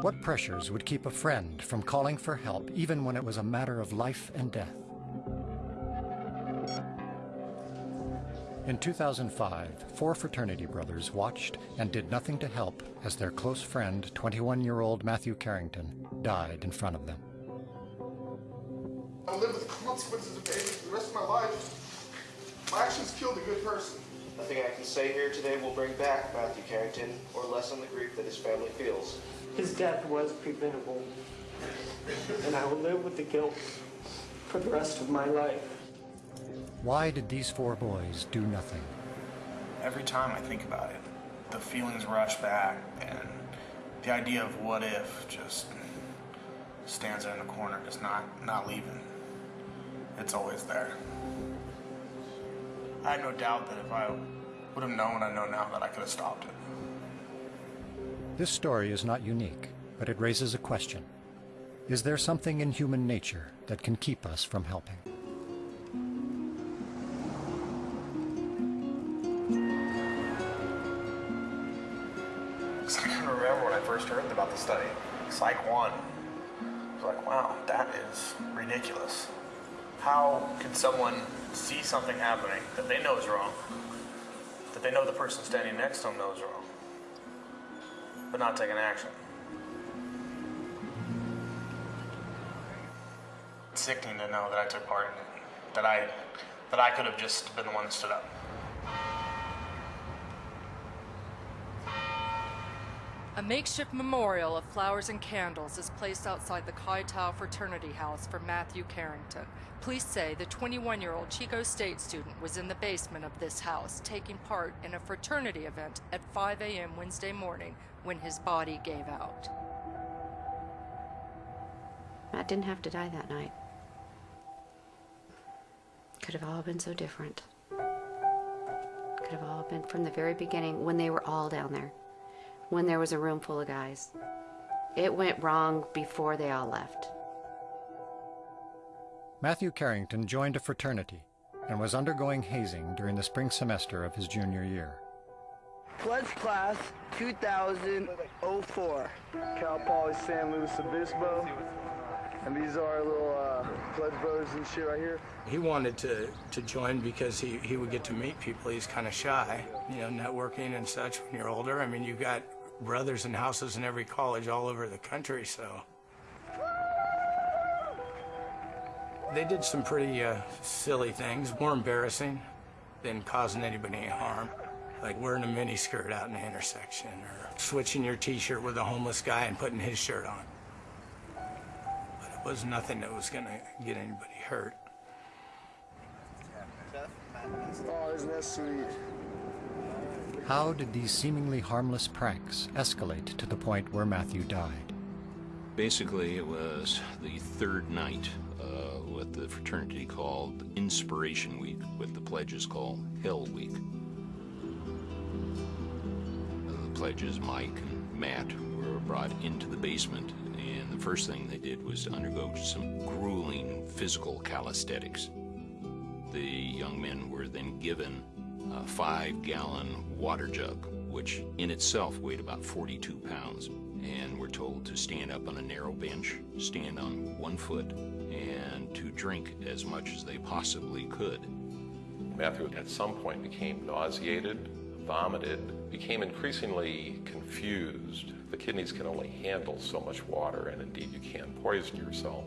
What pressures would keep a friend from calling for help even when it was a matter of life and death? In 2005, four fraternity brothers watched and did nothing to help as their close friend, 21-year-old Matthew Carrington, died in front of them. I live with the consequences of the rest of my life. My actions killed a good person. Nothing I can say here today will bring back Matthew Carrington or lessen the grief that his family feels. His death was preventable, and I will live with the guilt for the rest of my life. Why did these four boys do nothing? Every time I think about it, the feelings rush back, and the idea of what if just stands there in the corner, just not, not leaving. It's always there. I had no doubt that if I would have known I know now, that I could have stopped it. This story is not unique, but it raises a question. Is there something in human nature that can keep us from helping? Because I can remember when I first heard about the study, Psych 1. I was like, wow, that is ridiculous. How can someone see something happening that they know is wrong, that they know the person standing next to them knows wrong, but not take an action? It's sickening to know that I took part in it, that I, that I could have just been the one that stood up. A makeshift memorial of flowers and candles is placed outside the Chi Tau fraternity house for Matthew Carrington. Police say the 21-year-old Chico State student was in the basement of this house taking part in a fraternity event at 5 a.m. Wednesday morning when his body gave out. Matt didn't have to die that night. Could have all been so different. Could have all been from the very beginning when they were all down there when there was a room full of guys. It went wrong before they all left. Matthew Carrington joined a fraternity and was undergoing hazing during the spring semester of his junior year. Pledge class 2004. Cal Poly San Luis Obispo. And these are our little uh, pledge brothers and shit right here. He wanted to, to join because he, he would get to meet people. He's kind of shy, you know, networking and such when you're older. I mean, you've got brothers and houses in every college all over the country, so. They did some pretty uh, silly things, more embarrassing than causing anybody any harm. Like wearing a miniskirt out in the intersection or switching your t-shirt with a homeless guy and putting his shirt on. But it was nothing that was gonna get anybody hurt. Oh, isn't that sweet? How did these seemingly harmless pranks escalate to the point where Matthew died? Basically, it was the third night, uh, what the fraternity called Inspiration Week, what the pledges call Hell Week. The pledges, Mike and Matt, were brought into the basement, and the first thing they did was undergo some grueling physical calisthenics. The young men were then given a five gallon water jug, which in itself weighed about 42 pounds, and were told to stand up on a narrow bench, stand on one foot, and to drink as much as they possibly could. Matthew at some point became nauseated, vomited, became increasingly confused. The kidneys can only handle so much water, and indeed you can poison yourself.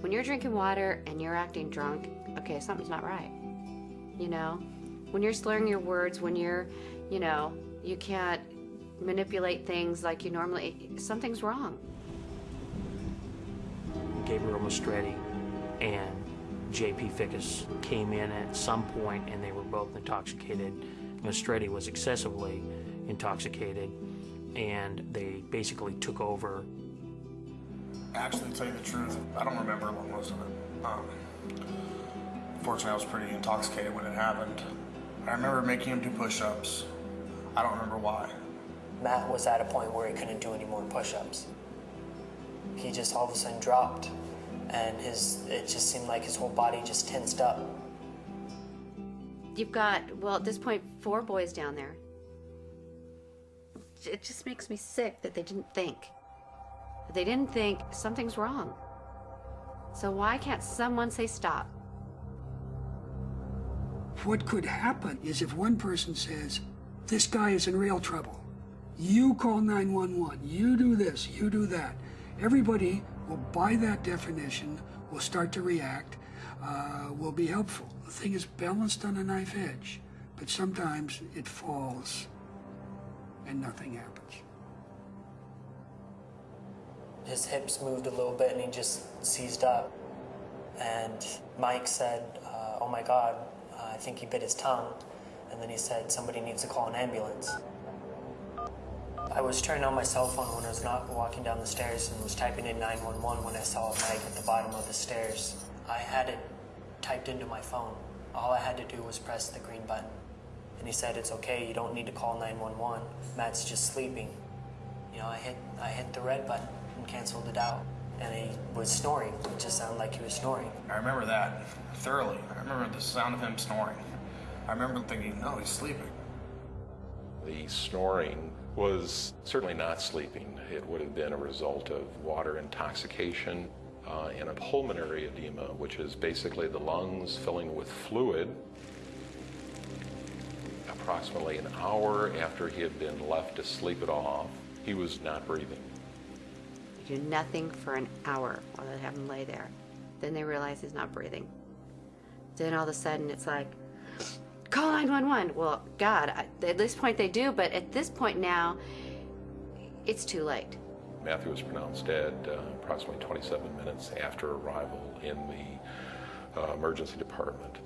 When you're drinking water and you're acting drunk, okay, something's not right. You know? When you're slurring your words, when you're, you know, you can't manipulate things like you normally, something's wrong. Gabriel Maestretti and J.P. Fickus came in at some point and they were both intoxicated. Maestretti was excessively intoxicated and they basically took over. Actually, to tell you the truth, I don't remember most of it. Um, fortunately, I was pretty intoxicated when it happened. I remember making him do push-ups. I don't remember why. Matt was at a point where he couldn't do any more push-ups. He just all of a sudden dropped, and his it just seemed like his whole body just tensed up. You've got, well, at this point, four boys down there. it just makes me sick that they didn't think. They didn't think something's wrong. So why can't someone say stop? What could happen is if one person says, this guy is in real trouble, you call 911, you do this, you do that. Everybody will buy that definition, will start to react, uh, will be helpful. The thing is balanced on a knife edge, but sometimes it falls and nothing happens. His hips moved a little bit and he just seized up. And Mike said, uh, oh my God, think he bit his tongue. And then he said, somebody needs to call an ambulance. I was turning on my cell phone when I was not walking down the stairs and was typing in 911 when I saw a Mike at the bottom of the stairs. I had it typed into my phone. All I had to do was press the green button. And he said, it's okay, you don't need to call 911. Matt's just sleeping. You know, I hit, I hit the red button and canceled it out. And he was snoring. It just sounded like he was snoring. I remember that thoroughly. I remember the sound of him snoring. I remember thinking, no, he's sleeping. The snoring was certainly not sleeping. It would have been a result of water intoxication uh, and a pulmonary edema, which is basically the lungs filling with fluid. Approximately an hour after he had been left to sleep it off, he was not breathing. You do nothing for an hour while they have him lay there. Then they realize he's not breathing. Then all of a sudden it's like, call 911. Well, God, at this point they do, but at this point now, it's too late. Matthew was pronounced dead uh, approximately 27 minutes after arrival in the uh, emergency department.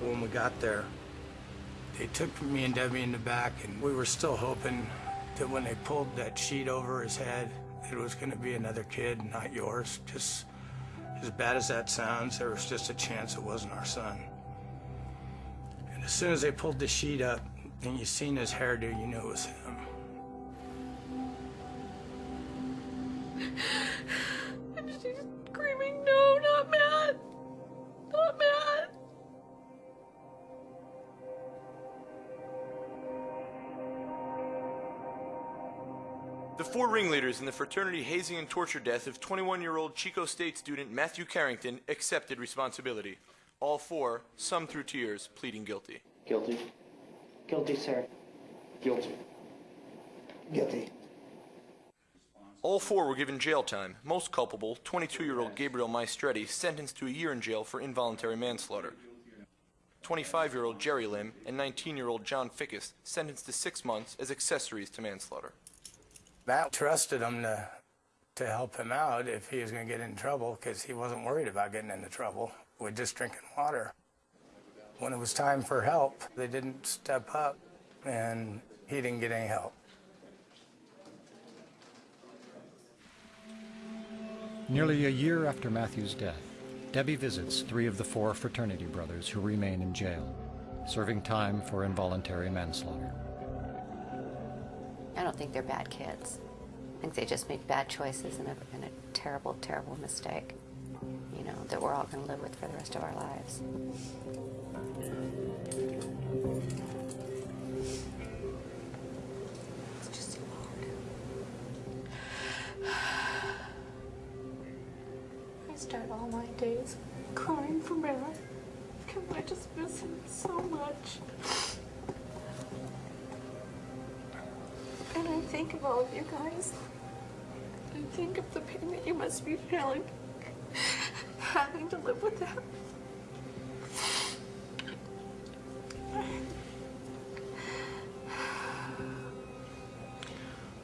When we got there, they took me and Debbie in the back, and we were still hoping that when they pulled that sheet over his head, it was going to be another kid, not yours. Just as bad as that sounds, there was just a chance it wasn't our son. And as soon as they pulled the sheet up and you seen his hairdo, you knew it was him. Four ringleaders in the fraternity hazing and torture death of 21-year-old Chico State student Matthew Carrington accepted responsibility. All four, some through tears, pleading guilty. Guilty. Guilty, sir. Guilty. Guilty. All four were given jail time. Most culpable, 22-year-old Gabriel Maestretti, sentenced to a year in jail for involuntary manslaughter. 25-year-old Jerry Lim and 19-year-old John Fickus sentenced to six months as accessories to manslaughter. Matt trusted him to, to help him out if he was going to get in trouble because he wasn't worried about getting into trouble with just drinking water. When it was time for help, they didn't step up and he didn't get any help. Nearly a year after Matthew's death, Debbie visits three of the four fraternity brothers who remain in jail, serving time for involuntary manslaughter. I don't think they're bad kids. I think they just made bad choices and a, and a terrible, terrible mistake, you know, that we're all going to live with for the rest of our lives. It's just too hard. I start all my days crying for Matt because I just miss him so much. Think of all of you guys. I think of the pain that you must be feeling having to live with that.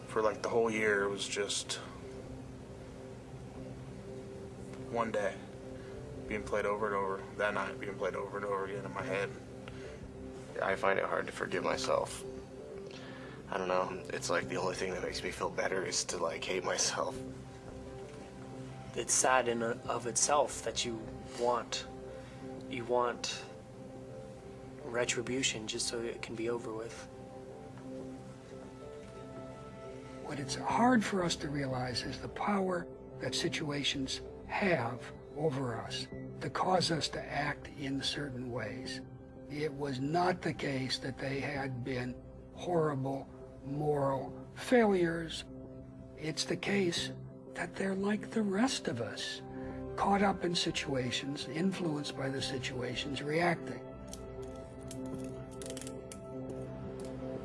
For like the whole year, it was just one day being played over and over. That night being played over and over again in my head. I find it hard to forgive myself. I don't know. It's like the only thing that makes me feel better is to like hate myself. It's sad in a, of itself that you want, you want retribution just so it can be over with. What it's hard for us to realize is the power that situations have over us to cause us to act in certain ways. It was not the case that they had been horrible moral failures. It's the case that they're like the rest of us, caught up in situations, influenced by the situations, reacting.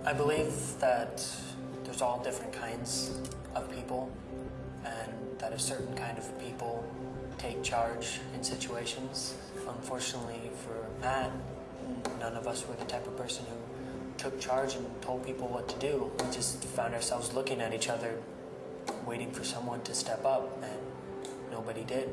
I believe that there's all different kinds of people, and that a certain kind of people take charge in situations. Unfortunately for Matt, none of us were the type of person who took charge and told people what to do. We just found ourselves looking at each other, waiting for someone to step up, and nobody did.